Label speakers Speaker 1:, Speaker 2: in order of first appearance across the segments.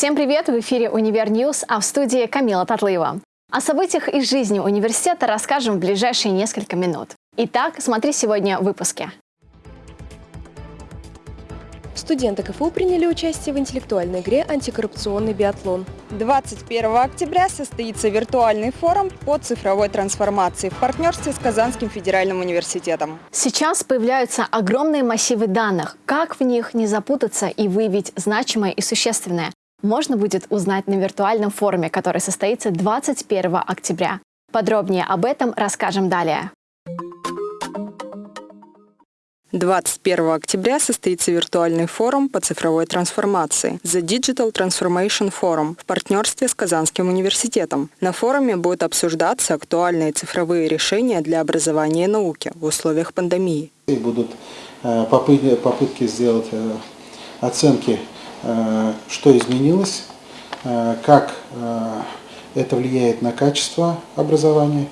Speaker 1: Всем привет! В эфире «Univer News», а в студии Камила Татлыева. О событиях из жизни университета расскажем в ближайшие несколько минут. Итак, смотри сегодня в выпуске.
Speaker 2: Студенты КФУ приняли участие в интеллектуальной игре «Антикоррупционный биатлон».
Speaker 3: 21 октября состоится виртуальный форум по цифровой трансформации в партнерстве с Казанским федеральным университетом.
Speaker 1: Сейчас появляются огромные массивы данных. Как в них не запутаться и выявить значимое и существенное? Можно будет узнать на виртуальном форуме, который состоится 21 октября. Подробнее об этом расскажем далее.
Speaker 3: 21 октября состоится виртуальный форум по цифровой трансформации The Digital Transformation Forum в партнерстве с Казанским университетом. На форуме будут обсуждаться актуальные цифровые решения для образования и науки в условиях пандемии.
Speaker 4: Будут э, попытки, сделать э, оценки, что изменилось, как это влияет на качество образования,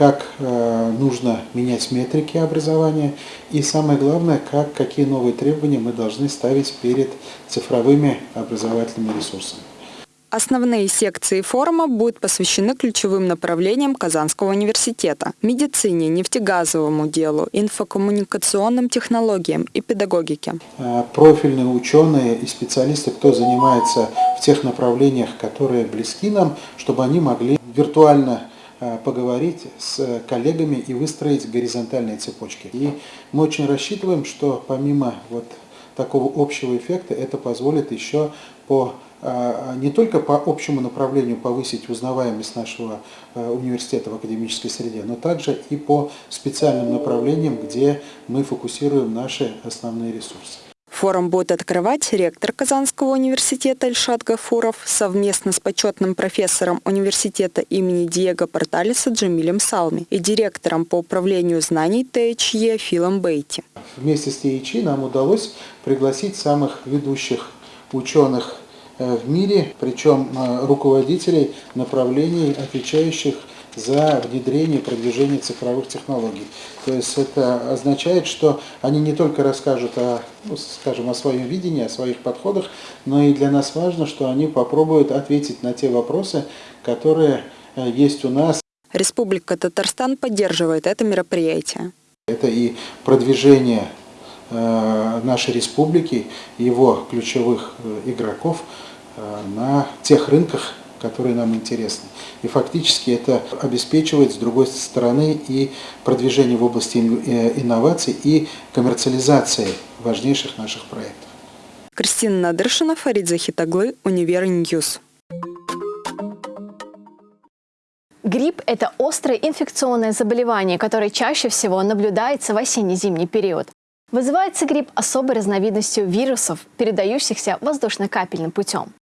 Speaker 4: как э, нужно менять метрики образования и самое главное, как, какие новые требования мы должны ставить перед цифровыми образовательными ресурсами.
Speaker 3: Основные секции форума будут посвящены ключевым направлениям Казанского университета – медицине, нефтегазовому делу, инфокоммуникационным технологиям и педагогике.
Speaker 4: Э, профильные ученые и специалисты, кто занимается в тех направлениях, которые близки нам, чтобы они могли виртуально Э, поговорить с коллегами и выстроить горизонтальные цепочки. И мы очень рассчитываем, что помимо вот такого общего эффекта, это позволит еще по не только по общему направлению повысить узнаваемость нашего э, университета в академической среде, но также и по специальным направлениям, где мы фокусируем наши основные ресурсы.
Speaker 3: Форум будет открывать ректор Казанского университета Ильшат Гафуров совместно с почетным профессором университета имени Диего Порталиса Джамилем Салми и директором по управлению знаний ТХЕ Филом Бейти.
Speaker 4: Вместе с ТХЕ нам удалось пригласить самых ведущих ученых в мире, причем э, руководителей направлений, отвечающих за внедрение и продвижение цифровых технологий. То есть это означает, что они не только расскажут о, ну, скажем, о своем видении, о своих подходах, но и для нас важно, что они попробуют ответить на те вопросы, которые э, есть у нас.
Speaker 3: Республика Татарстан поддерживает это мероприятие.
Speaker 4: Это и продвижение э, нашей республики, его ключевых э, игроков на тех рынках, которые нам интересны. И фактически это обеспечивает, с другой стороны, и продвижение в области э, инноваций и коммерциализации важнейших наших проектов.
Speaker 3: Кристина Надыршина, Фарид Захит оглы, Univer News.
Speaker 1: Грипп – это острое инфекционное заболевание, которое чаще всего наблюдается в осенне-зимний период. Вызывается грипп особой разновидностью вирусов, передающихся воздушно-капельным путем.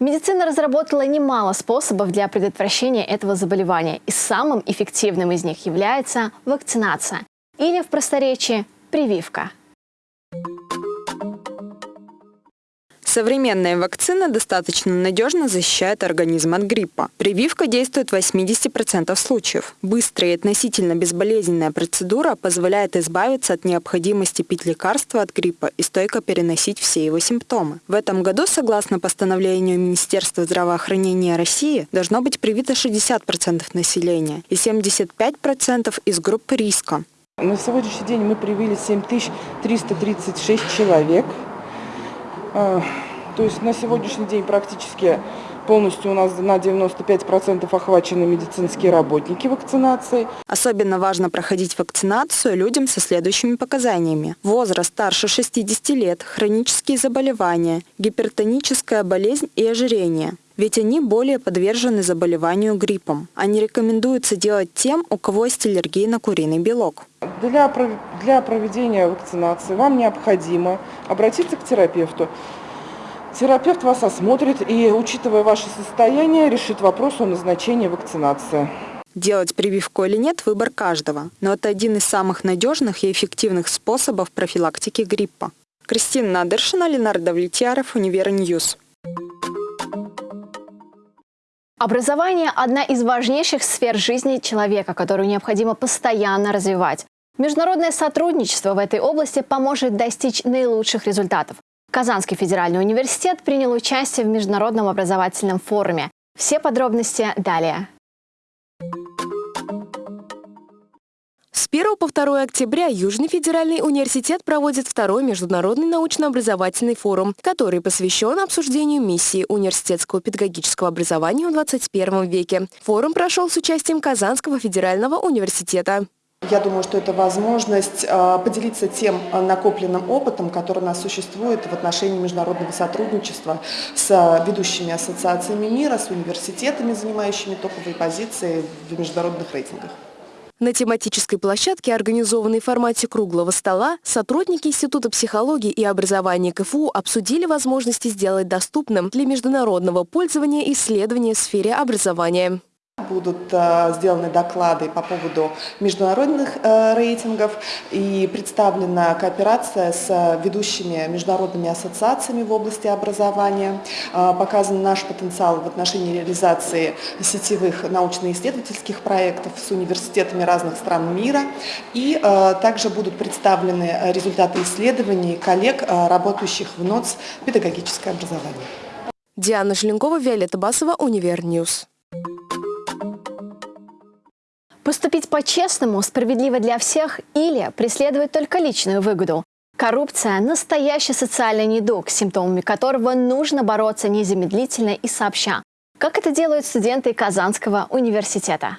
Speaker 1: Медицина разработала немало способов для предотвращения этого заболевания, и самым эффективным из них является вакцинация или в просторечии прививка.
Speaker 3: Современная вакцина достаточно надежно защищает организм от гриппа. Прививка действует в 80% случаев. Быстрая и относительно безболезненная процедура позволяет избавиться от необходимости пить лекарства от гриппа и стойко переносить все его симптомы. В этом году, согласно постановлению Министерства здравоохранения России, должно быть привито 60% населения и 75% из группы риска.
Speaker 5: На сегодняшний день мы привили 7336 человек. А, то есть на сегодняшний день практически полностью у нас на 95% охвачены медицинские работники вакцинацией.
Speaker 3: Особенно важно проходить вакцинацию людям со следующими показаниями. Возраст старше 60 лет, хронические заболевания, гипертоническая болезнь и ожирение ведь они более подвержены заболеванию гриппом. Они рекомендуются делать тем, у кого есть аллергия на куриный белок.
Speaker 5: Для, для проведения вакцинации вам необходимо обратиться к терапевту. Терапевт вас осмотрит и, учитывая ваше состояние, решит вопрос о назначении вакцинации.
Speaker 3: Делать прививку или нет – выбор каждого, но это один из самых надежных и эффективных способов профилактики гриппа. Кристина Надыршина, Ленар Давлетьяров, Univer News.
Speaker 1: Образование – одна из важнейших сфер жизни человека, которую необходимо постоянно развивать. Международное сотрудничество в этой области поможет достичь наилучших результатов. Казанский федеральный университет принял участие в Международном образовательном форуме. Все подробности далее.
Speaker 2: С 1 по 2 октября Южный федеральный университет проводит второй международный научно-образовательный форум, который посвящен обсуждению миссии университетского педагогического образования в 21 веке. Форум прошел с участием Казанского федерального университета.
Speaker 6: Я думаю, что это возможность э, поделиться тем э, накопленным опытом, который у нас существует в отношении международного сотрудничества с э, ведущими ассоциациями мира, с университетами, занимающими топовые позиции в международных рейтингах.
Speaker 2: На тематической площадке, организованной в формате круглого стола, сотрудники Института психологии и образования КФУ обсудили возможности сделать доступным для международного пользования исследования в сфере образования.
Speaker 6: Будут э, сделаны доклады по поводу международных э, рейтингов и представлена кооперация с ведущими международными ассоциациями в области образования. Э, показан наш потенциал в отношении реализации сетевых научно-исследовательских проектов с университетами разных стран мира. И также будут представлены результаты исследований коллег, работающих в НОЦ «Педагогическое образование».
Speaker 2: Диана Желенкова, Виолетта Басова, Univer News.
Speaker 1: Поступить по-честному, справедливо для всех или преследовать только личную выгоду. Коррупция – настоящий социальный недуг, с симптомами которого нужно бороться незамедлительно и сообща. Как это делают студенты Казанского университета?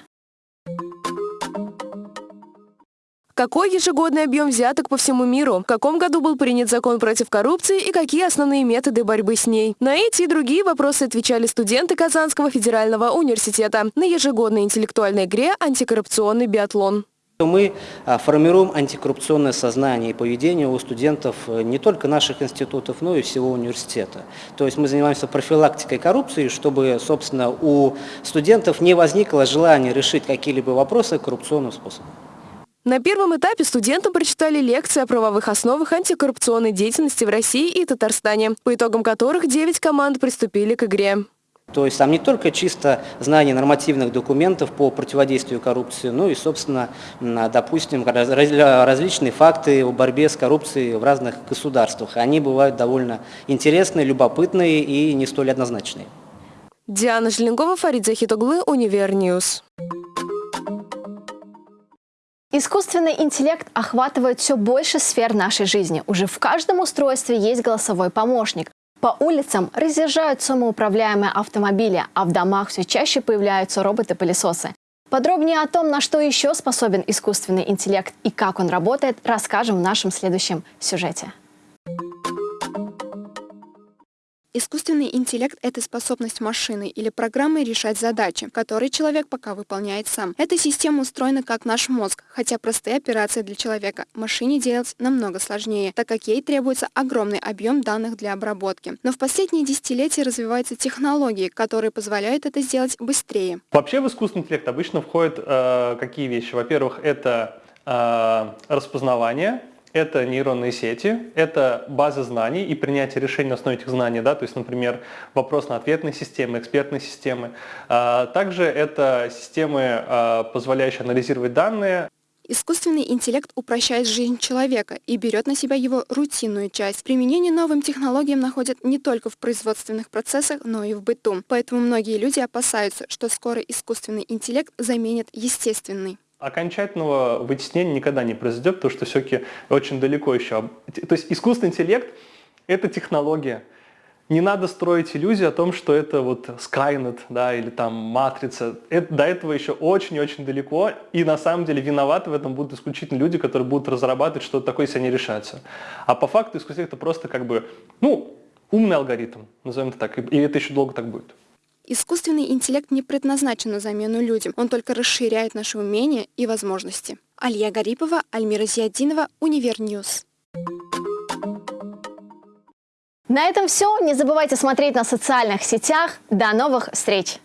Speaker 2: Какой ежегодный объем взяток по всему миру? В каком году был принят закон против коррупции и какие основные методы борьбы с ней? На эти и другие вопросы отвечали студенты Казанского федерального университета на ежегодной интеллектуальной игре «Антикоррупционный биатлон».
Speaker 7: Мы а, формируем антикоррупционное сознание и поведение у студентов э, не только наших институтов, но и всего университета. То есть мы занимаемся профилактикой коррупции, чтобы, собственно, у студентов не возникло желания решить какие-либо вопросы коррупционным способом.
Speaker 2: На первом этапе студентам прочитали лекции о правовых основах антикоррупционной деятельности в России и Татарстане, по итогам которых 9 команд приступили к игре.
Speaker 7: То есть там не только чисто знание нормативных документов по противодействию коррупции, но и, собственно, допустим, различные факты о борьбе с коррупцией в разных государствах. Они бывают довольно интересные, любопытные и не столь однозначные.
Speaker 2: Диана Желенкова, Фарид Захит оглы, Univer News.
Speaker 1: Искусственный интеллект охватывает все больше сфер нашей жизни. Уже в каждом устройстве есть голосовой помощник. По улицам разъезжают самоуправляемые автомобили, а в домах все чаще появляются роботы-пылесосы. Подробнее о том, на что еще способен искусственный интеллект и как он работает, расскажем в нашем следующем сюжете.
Speaker 8: Искусственный интеллект — это способность машины или программы решать задачи, которые человек пока выполняет сам. Эта система устроена как наш мозг, хотя простые операции для человека машине делать намного сложнее, так как ей требуется огромный объем данных для обработки. Но в последние десятилетия развиваются технологии, которые позволяют это сделать быстрее.
Speaker 9: Вообще в искусственный интеллект обычно входят э, какие вещи? Во-первых, это э, распознавание, это нейронные сети, это базы знаний и принятие решений на основе этих знаний, да, то есть, например, вопрос-на-ответные системы, экспертные системы. А, также это системы, а, позволяющие анализировать данные.
Speaker 8: Искусственный интеллект упрощает жизнь человека и берет на себя его рутинную часть. Применение новым технологиям находят не только в производственных процессах, но и в быту. Поэтому многие люди опасаются, что скоро искусственный интеллект заменит естественный.
Speaker 9: Окончательного вытеснения никогда не произойдет, потому что все-таки очень далеко еще. То есть искусственный интеллект – это технология. Не надо строить иллюзии о том, что это вот Skynet, да, или там Матрица. Это, до этого еще очень-очень далеко, и на самом деле виноваты в этом будут исключительно люди, которые будут разрабатывать что-то такое, если они решаются. А по факту искусственный это просто как бы, ну, умный алгоритм, назовем это так, и это еще долго так будет.
Speaker 8: Искусственный интеллект не предназначен на замену людям, он только расширяет наши умения и возможности. Алия Гарипова, Альмира Зиадинова, Univer News.
Speaker 1: На этом все. Не забывайте смотреть на социальных сетях. До новых встреч!